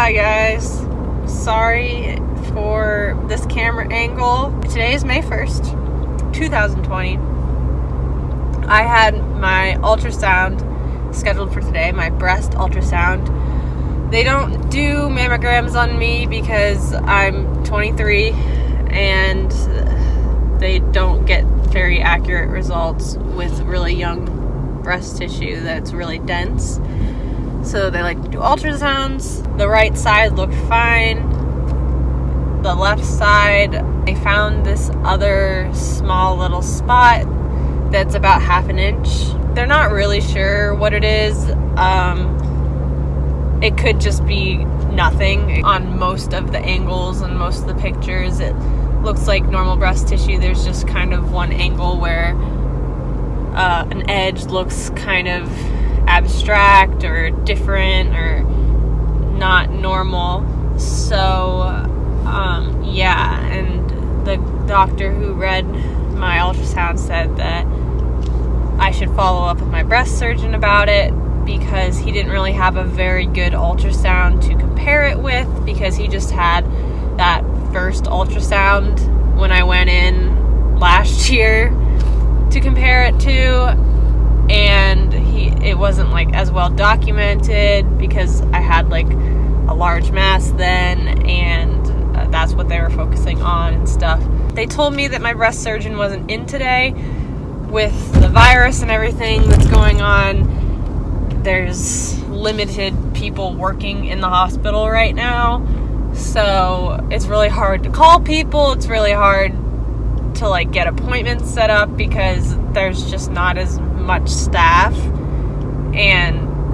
Hi guys, sorry for this camera angle. Today is May 1st, 2020. I had my ultrasound scheduled for today, my breast ultrasound. They don't do mammograms on me because I'm 23 and they don't get very accurate results with really young breast tissue that's really dense. So they like to do ultrasounds. The right side looked fine. The left side, they found this other small little spot that's about half an inch. They're not really sure what it is. Um, it could just be nothing on most of the angles and most of the pictures. It looks like normal breast tissue. There's just kind of one angle where uh, an edge looks kind of abstract or different or not normal. So, um, yeah, and the doctor who read my ultrasound said that I should follow up with my breast surgeon about it because he didn't really have a very good ultrasound to compare it with because he just had that first ultrasound when I went in last year to compare it to and wasn't like as well documented because I had like a large mass then and uh, that's what they were focusing on and stuff. They told me that my breast surgeon wasn't in today with the virus and everything that's going on. There's limited people working in the hospital right now. So, it's really hard to call people. It's really hard to like get appointments set up because there's just not as much staff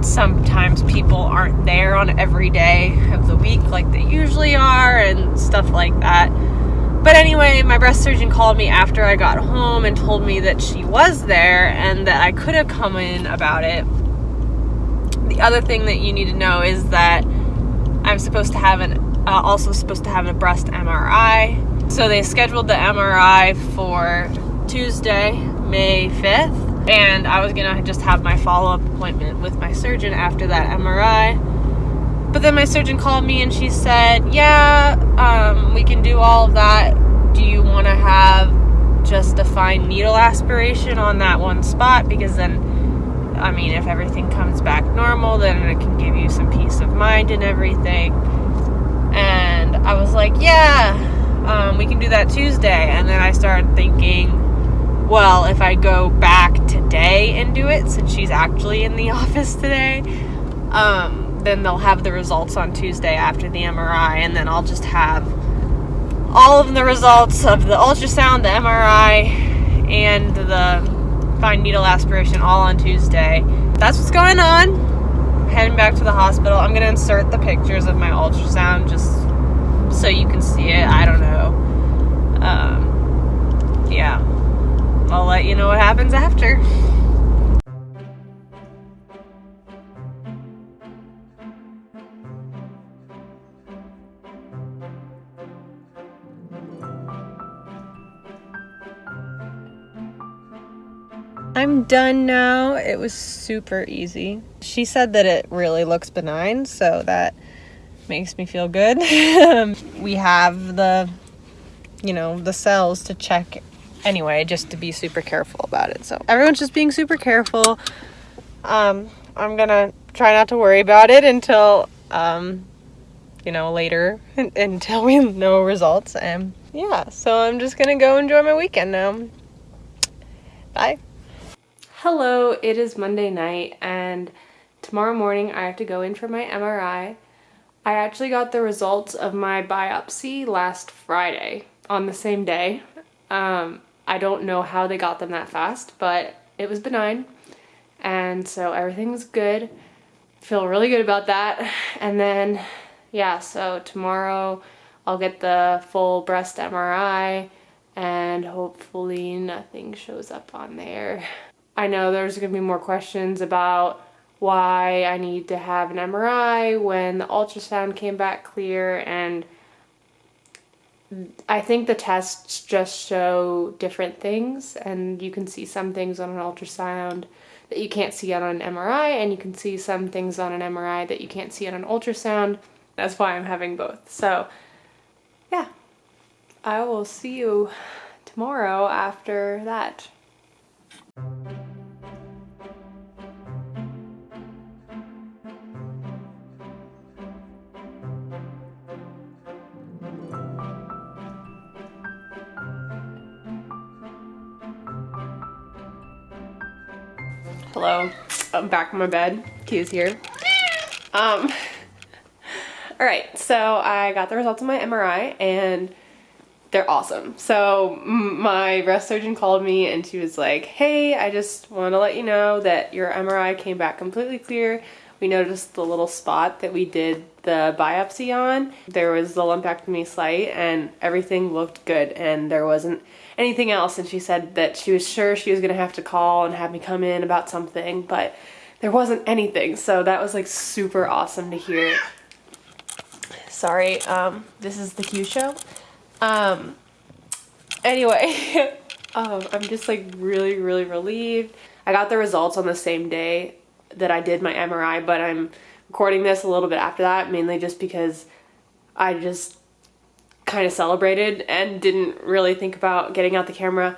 sometimes people aren't there on every day of the week like they usually are and stuff like that. But anyway, my breast surgeon called me after I got home and told me that she was there and that I could have come in about it. The other thing that you need to know is that I'm supposed to have an uh, also supposed to have a breast MRI. So they scheduled the MRI for Tuesday, May 5th and I was gonna just have my follow up appointment with my surgeon after that MRI. But then my surgeon called me and she said, Yeah, um, we can do all of that. Do you want to have just a fine needle aspiration on that one spot? Because then, I mean, if everything comes back normal, then it can give you some peace of mind and everything. And I was like, Yeah, um, we can do that Tuesday. And then I started thinking, well, if I go back today and do it, since she's actually in the office today, um, then they'll have the results on Tuesday after the MRI, and then I'll just have all of the results of the ultrasound, the MRI, and the fine needle aspiration all on Tuesday. That's what's going on. Heading back to the hospital. I'm gonna insert the pictures of my ultrasound just so you can see it. I don't know. Um, yeah. I'll let you know what happens after. I'm done now. It was super easy. She said that it really looks benign, so that makes me feel good. we have the, you know, the cells to check anyway, just to be super careful about it. So everyone's just being super careful. Um, I'm gonna try not to worry about it until, um, you know, later, until we know results. And yeah, so I'm just gonna go enjoy my weekend now. Bye. Hello, it is Monday night and tomorrow morning I have to go in for my MRI. I actually got the results of my biopsy last Friday on the same day. Um, I don't know how they got them that fast, but it was benign. And so everything was good. Feel really good about that. And then, yeah, so tomorrow I'll get the full breast MRI and hopefully nothing shows up on there. I know there's to be more questions about why I need to have an MRI when the ultrasound came back clear and I think the tests just show different things and you can see some things on an ultrasound that you can't see on an MRI and you can see some things on an MRI that you can't see on an ultrasound. That's why I'm having both. So, yeah. I will see you tomorrow after that. Hello, I'm back in my bed. Q's here. Um, all right, so I got the results of my MRI and they're awesome. So my breast surgeon called me and she was like, hey, I just want to let you know that your MRI came back completely clear. We noticed the little spot that we did the biopsy on. There was the lumpectomy site and everything looked good and there wasn't anything else. And she said that she was sure she was to have to call and have me come in about something, but there wasn't anything. So that was like super awesome to hear. Sorry, um, this is the Q show. Um, anyway, um, I'm just like really, really relieved. I got the results on the same day that I did my MRI, but I'm recording this a little bit after that, mainly just because I just kind of celebrated and didn't really think about getting out the camera.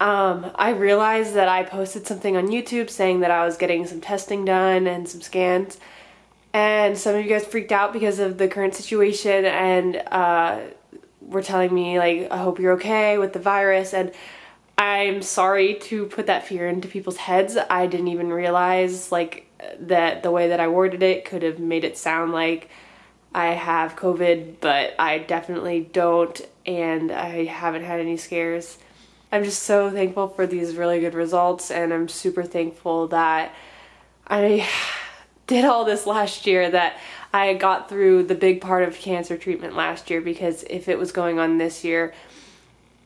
Um, I realized that I posted something on YouTube saying that I was getting some testing done and some scans, and some of you guys freaked out because of the current situation and uh, were telling me like, I hope you're okay with the virus, and I'm sorry to put that fear into people's heads. I didn't even realize like that the way that I worded it could have made it sound like I have COVID, but I definitely don't and I haven't had any scares. I'm just so thankful for these really good results and I'm super thankful that I did all this last year that I got through the big part of cancer treatment last year because if it was going on this year,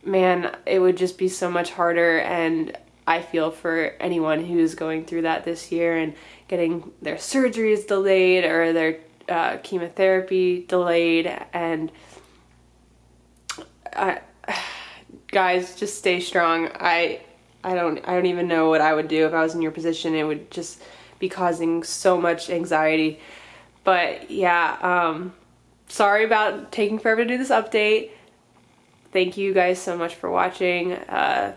man, it would just be so much harder and I feel for anyone who's going through that this year and getting their surgeries delayed or their uh, chemotherapy delayed and I, guys just stay strong. I I don't I don't even know what I would do if I was in your position. It would just be causing so much anxiety. But yeah um sorry about taking forever to do this update thank you guys so much for watching. Uh,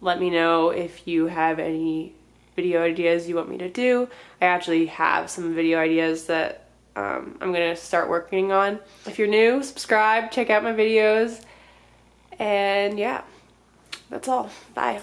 let me know if you have any video ideas you want me to do. I actually have some video ideas that um, I'm gonna start working on. If you're new, subscribe, check out my videos, and yeah, that's all. Bye.